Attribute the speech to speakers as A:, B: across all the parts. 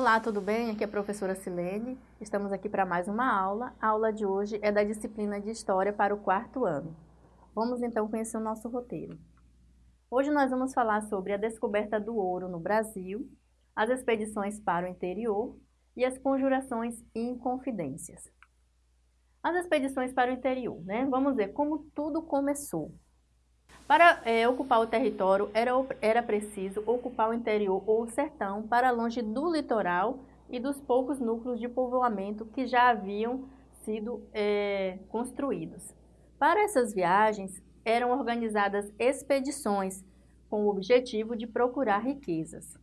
A: Olá, tudo bem? Aqui é a professora Silene. Estamos aqui para mais uma aula. A aula de hoje é da disciplina de História para o quarto ano. Vamos então conhecer o nosso roteiro. Hoje nós vamos falar sobre a descoberta do ouro no Brasil, as expedições para o interior e as conjurações e inconfidências. As expedições para o interior, né? Vamos ver como tudo começou. Para é, ocupar o território, era, era preciso ocupar o interior ou o sertão para longe do litoral e dos poucos núcleos de povoamento que já haviam sido é, construídos. Para essas viagens, eram organizadas expedições com o objetivo de procurar riquezas.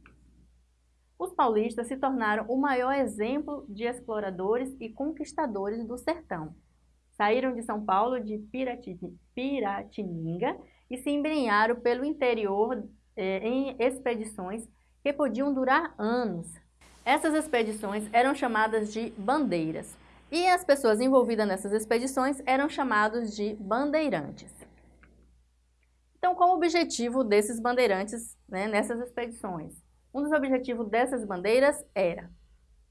A: Os paulistas se tornaram o maior exemplo de exploradores e conquistadores do sertão. Saíram de São Paulo de Piratininga e se embrenharam pelo interior eh, em expedições que podiam durar anos. Essas expedições eram chamadas de bandeiras e as pessoas envolvidas nessas expedições eram chamados de bandeirantes. Então, qual o objetivo desses bandeirantes né, nessas expedições? Um dos objetivos dessas bandeiras era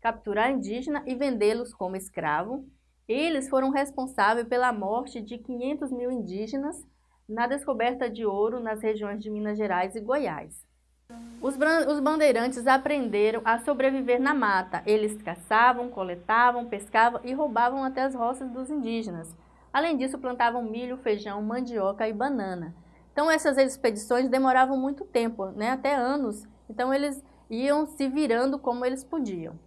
A: capturar indígena e vendê-los como escravo. Eles foram responsáveis pela morte de 500 mil indígenas na descoberta de ouro nas regiões de Minas Gerais e Goiás. Os, os bandeirantes aprenderam a sobreviver na mata. Eles caçavam, coletavam, pescavam e roubavam até as roças dos indígenas. Além disso, plantavam milho, feijão, mandioca e banana. Então, essas expedições demoravam muito tempo, né? até anos. Então, eles iam se virando como eles podiam.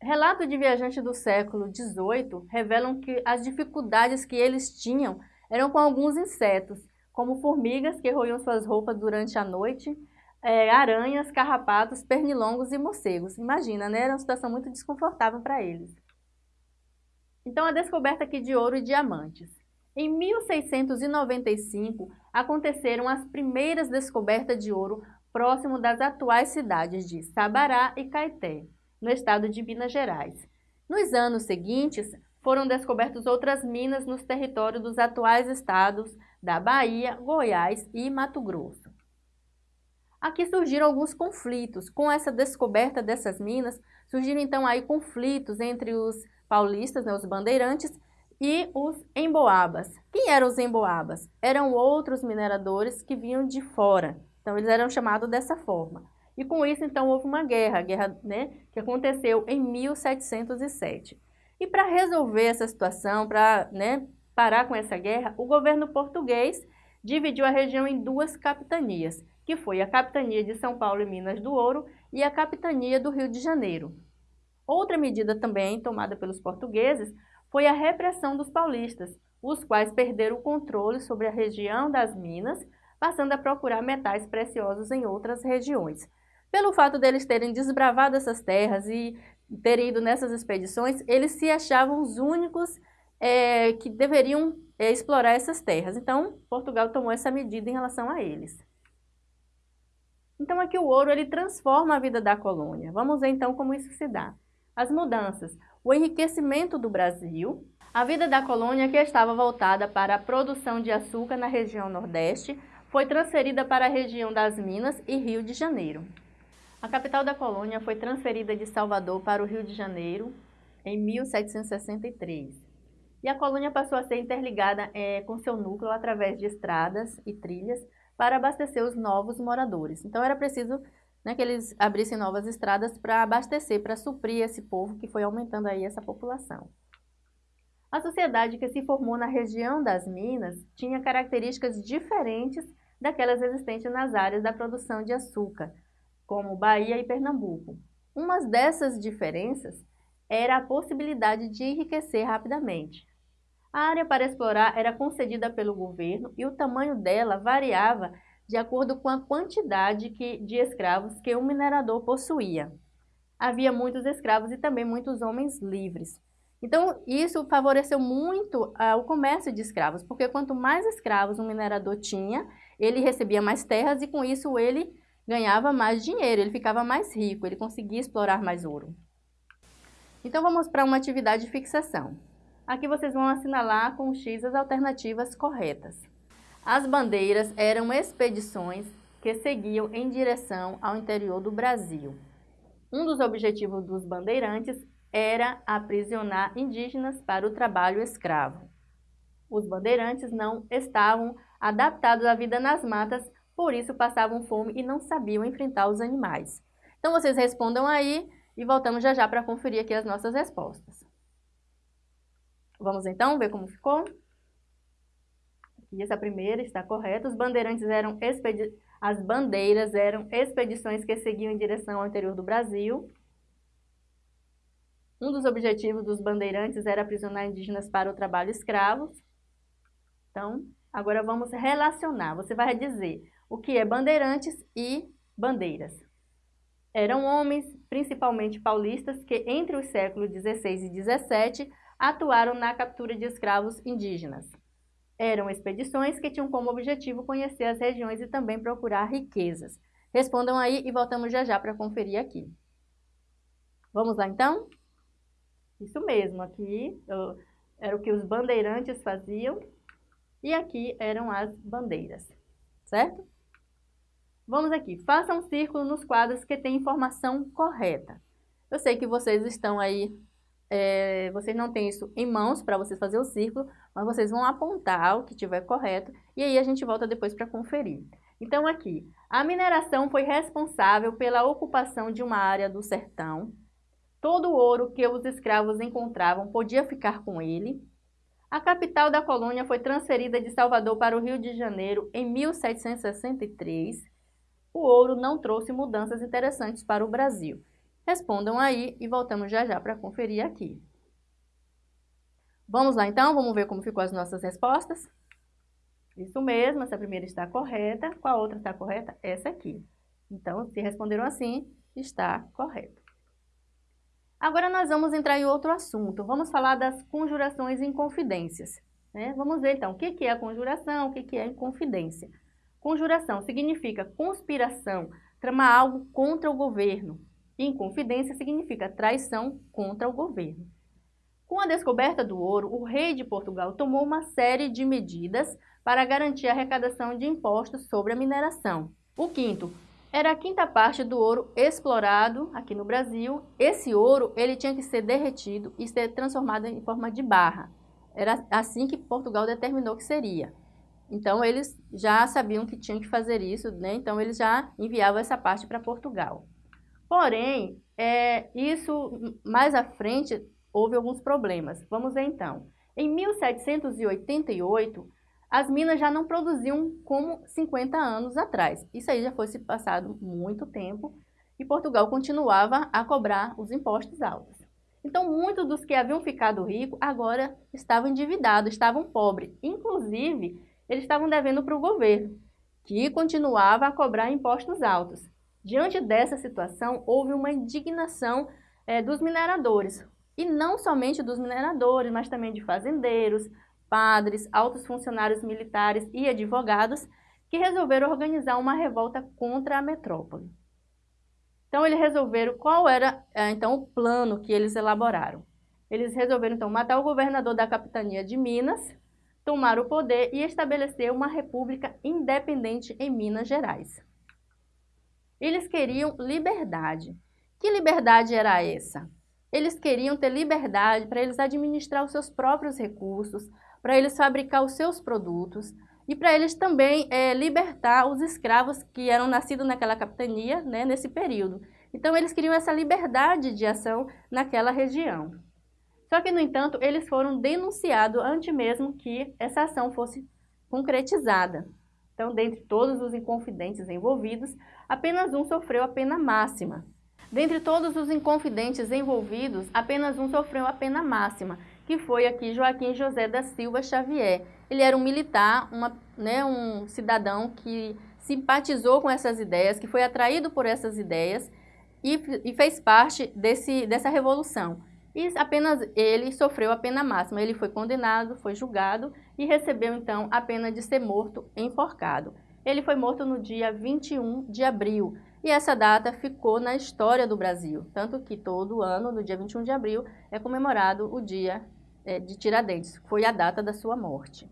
A: Relatos de viajantes do século XVIII revelam que as dificuldades que eles tinham eram com alguns insetos, como formigas que roiam suas roupas durante a noite, é, aranhas, carrapatos, pernilongos e morcegos. Imagina, né? Era uma situação muito desconfortável para eles. Então, a descoberta aqui de ouro e diamantes. Em 1695, aconteceram as primeiras descobertas de ouro próximo das atuais cidades de Sabará e Caeté, no estado de Minas Gerais. Nos anos seguintes, foram descobertas outras minas nos territórios dos atuais estados da Bahia, Goiás e Mato Grosso. Aqui surgiram alguns conflitos. Com essa descoberta dessas minas, surgiram então aí conflitos entre os paulistas, né, os bandeirantes, e os emboabas. Quem eram os emboabas? Eram outros mineradores que vinham de fora. Então, eles eram chamados dessa forma. E com isso, então, houve uma guerra, guerra né, que aconteceu em 1707. E para resolver essa situação, para né, parar com essa guerra, o governo português dividiu a região em duas capitanias, que foi a capitania de São Paulo e Minas do Ouro e a capitania do Rio de Janeiro. Outra medida também tomada pelos portugueses foi a repressão dos paulistas, os quais perderam o controle sobre a região das minas, passando a procurar metais preciosos em outras regiões. Pelo fato deles terem desbravado essas terras e terem ido nessas expedições, eles se achavam os únicos é, que deveriam é, explorar essas terras. Então, Portugal tomou essa medida em relação a eles. Então, aqui o ouro ele transforma a vida da colônia. Vamos ver então como isso se dá. As mudanças. O enriquecimento do Brasil. A vida da colônia, que estava voltada para a produção de açúcar na região Nordeste, foi transferida para a região das Minas e Rio de Janeiro. A capital da colônia foi transferida de Salvador para o Rio de Janeiro em 1763. E a colônia passou a ser interligada é, com seu núcleo através de estradas e trilhas para abastecer os novos moradores. Então era preciso né, que eles abrissem novas estradas para abastecer, para suprir esse povo que foi aumentando aí essa população. A sociedade que se formou na região das Minas tinha características diferentes daquelas existentes nas áreas da produção de açúcar, como Bahia e Pernambuco. Uma dessas diferenças era a possibilidade de enriquecer rapidamente. A área para explorar era concedida pelo governo e o tamanho dela variava de acordo com a quantidade que, de escravos que o minerador possuía. Havia muitos escravos e também muitos homens livres. Então, isso favoreceu muito uh, o comércio de escravos, porque quanto mais escravos um minerador tinha, ele recebia mais terras e com isso ele ganhava mais dinheiro, ele ficava mais rico, ele conseguia explorar mais ouro. Então vamos para uma atividade de fixação. Aqui vocês vão assinalar com X as alternativas corretas. As bandeiras eram expedições que seguiam em direção ao interior do Brasil. Um dos objetivos dos bandeirantes era aprisionar indígenas para o trabalho escravo. Os bandeirantes não estavam adaptados à vida nas matas, por isso passavam fome e não sabiam enfrentar os animais. Então vocês respondam aí e voltamos já já para conferir aqui as nossas respostas. Vamos então ver como ficou? Aqui essa primeira está correta. Os bandeirantes eram expedições as bandeiras eram expedições que seguiam em direção ao interior do Brasil. Um dos objetivos dos bandeirantes era aprisionar indígenas para o trabalho escravo. Então, agora vamos relacionar. Você vai dizer o que é bandeirantes e bandeiras. Eram homens, principalmente paulistas, que entre os séculos XVI e XVII atuaram na captura de escravos indígenas. Eram expedições que tinham como objetivo conhecer as regiões e também procurar riquezas. Respondam aí e voltamos já já para conferir aqui. Vamos lá então? Isso mesmo, aqui era o que os bandeirantes faziam e aqui eram as bandeiras, certo? Vamos aqui, faça um círculo nos quadros que tem informação correta. Eu sei que vocês estão aí é, vocês não têm isso em mãos para vocês fazer o círculo, mas vocês vão apontar o que tiver correto e aí a gente volta depois para conferir. Então aqui, a mineração foi responsável pela ocupação de uma área do sertão. Todo o ouro que os escravos encontravam podia ficar com ele. A capital da colônia foi transferida de Salvador para o Rio de Janeiro em 1763. O ouro não trouxe mudanças interessantes para o Brasil. Respondam aí e voltamos já já para conferir aqui. Vamos lá então, vamos ver como ficou as nossas respostas. Isso mesmo, essa primeira está correta. Qual outra está correta? Essa aqui. Então, se responderam assim, está correto. Agora nós vamos entrar em outro assunto. Vamos falar das conjurações e inconfidências. Né? Vamos ver então o que é a conjuração, o que é a inconfidência. Conjuração significa conspiração, tramar algo contra o governo, Inconfidência significa traição contra o governo. Com a descoberta do ouro, o rei de Portugal tomou uma série de medidas para garantir a arrecadação de impostos sobre a mineração. O quinto era a quinta parte do ouro explorado aqui no Brasil. Esse ouro ele tinha que ser derretido e ser transformado em forma de barra. Era assim que Portugal determinou que seria. Então, eles já sabiam que tinham que fazer isso, né? então eles já enviavam essa parte para Portugal. Porém, é, isso mais à frente houve alguns problemas. Vamos ver então. Em 1788, as minas já não produziam como 50 anos atrás. Isso aí já foi se passado muito tempo e Portugal continuava a cobrar os impostos altos. Então, muitos dos que haviam ficado ricos agora estavam endividados, estavam pobres. Inclusive, eles estavam devendo para o governo, que continuava a cobrar impostos altos. Diante dessa situação, houve uma indignação é, dos mineradores, e não somente dos mineradores, mas também de fazendeiros, padres, altos funcionários militares e advogados, que resolveram organizar uma revolta contra a metrópole. Então, eles resolveram qual era é, então o plano que eles elaboraram. Eles resolveram então matar o governador da capitania de Minas, tomar o poder e estabelecer uma república independente em Minas Gerais. Eles queriam liberdade. Que liberdade era essa? Eles queriam ter liberdade para eles administrar os seus próprios recursos, para eles fabricar os seus produtos e para eles também é, libertar os escravos que eram nascidos naquela capitania né, nesse período. Então, eles queriam essa liberdade de ação naquela região. Só que, no entanto, eles foram denunciados antes mesmo que essa ação fosse concretizada. Então, dentre todos os inconfidentes envolvidos, apenas um sofreu a pena máxima. Dentre todos os inconfidentes envolvidos, apenas um sofreu a pena máxima, que foi aqui Joaquim José da Silva Xavier. Ele era um militar, uma, né, um cidadão que simpatizou com essas ideias, que foi atraído por essas ideias e, e fez parte desse, dessa revolução. E apenas ele sofreu a pena máxima. Ele foi condenado, foi julgado e recebeu então a pena de ser morto enforcado. Ele foi morto no dia 21 de abril e essa data ficou na história do Brasil, tanto que todo ano, no dia 21 de abril, é comemorado o dia é, de Tiradentes, foi a data da sua morte.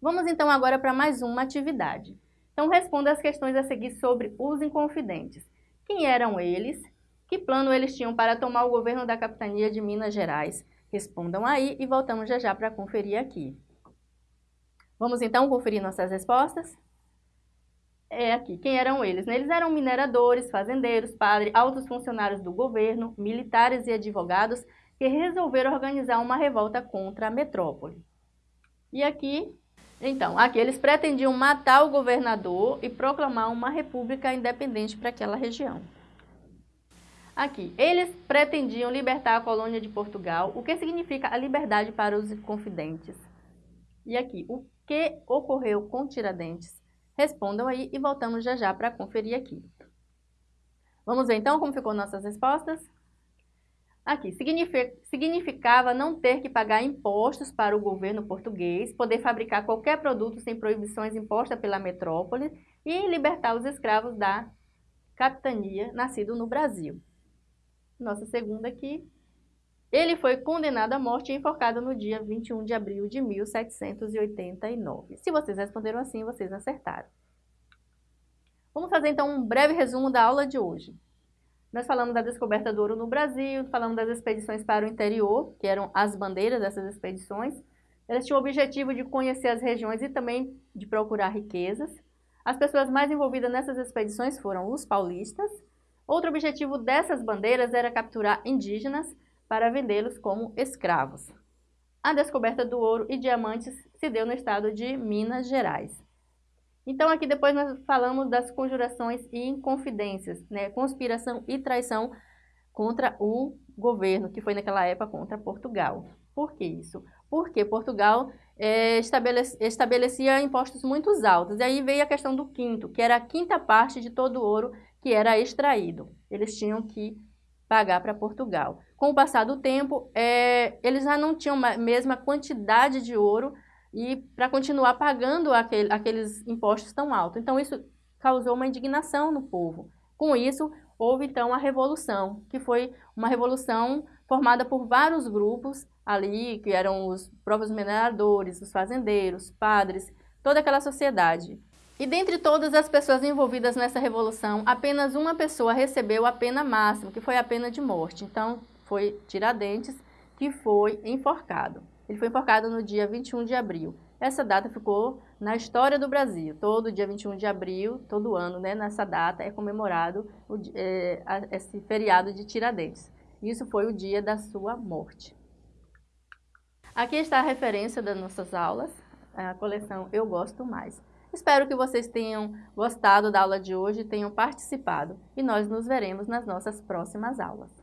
A: Vamos então agora para mais uma atividade. Então responda as questões a seguir sobre os inconfidentes. Quem eram eles? Que plano eles tinham para tomar o governo da capitania de Minas Gerais? Respondam aí e voltamos já já para conferir aqui. Vamos então conferir nossas respostas? É aqui, quem eram eles? Eles eram mineradores, fazendeiros, padres, altos funcionários do governo, militares e advogados que resolveram organizar uma revolta contra a metrópole. E aqui, então, aqui eles pretendiam matar o governador e proclamar uma república independente para aquela região. Aqui, eles pretendiam libertar a colônia de Portugal, o que significa a liberdade para os confidentes. E aqui, o que ocorreu com Tiradentes? Respondam aí e voltamos já já para conferir aqui. Vamos ver então como ficou nossas respostas? Aqui, significava não ter que pagar impostos para o governo português, poder fabricar qualquer produto sem proibições impostas pela metrópole e libertar os escravos da capitania nascido no Brasil nossa segunda aqui. Ele foi condenado à morte e enforcado no dia 21 de abril de 1789. Se vocês responderam assim, vocês acertaram. Vamos fazer então um breve resumo da aula de hoje. Nós falamos da descoberta do ouro no Brasil, falamos das expedições para o interior, que eram as bandeiras dessas expedições. Elas tinham o objetivo de conhecer as regiões e também de procurar riquezas. As pessoas mais envolvidas nessas expedições foram os paulistas, Outro objetivo dessas bandeiras era capturar indígenas para vendê-los como escravos. A descoberta do ouro e diamantes se deu no estado de Minas Gerais. Então aqui depois nós falamos das conjurações e inconfidências, né? conspiração e traição contra o governo, que foi naquela época contra Portugal. Por que isso? Porque Portugal é, estabelecia, impostos muito altos. E aí veio a questão do quinto, que era a quinta parte de todo o ouro que era extraído. Eles tinham que pagar para Portugal. Com o passar do tempo, é, eles já não tinham a mesma quantidade de ouro e para continuar pagando aquele, aqueles impostos tão altos. Então, isso causou uma indignação no povo. Com isso, houve então a Revolução, que foi uma revolução formada por vários grupos ali, que eram os próprios mineradores, os fazendeiros, padres, toda aquela sociedade. E dentre todas as pessoas envolvidas nessa revolução, apenas uma pessoa recebeu a pena máxima, que foi a pena de morte. Então, foi Tiradentes, que foi enforcado. Ele foi enforcado no dia 21 de abril. Essa data ficou na história do Brasil. Todo dia 21 de abril, todo ano, né, nessa data, é comemorado o, é, esse feriado de Tiradentes. Isso foi o dia da sua morte. Aqui está a referência das nossas aulas, a coleção Eu Gosto Mais. Espero que vocês tenham gostado da aula de hoje tenham participado. E nós nos veremos nas nossas próximas aulas.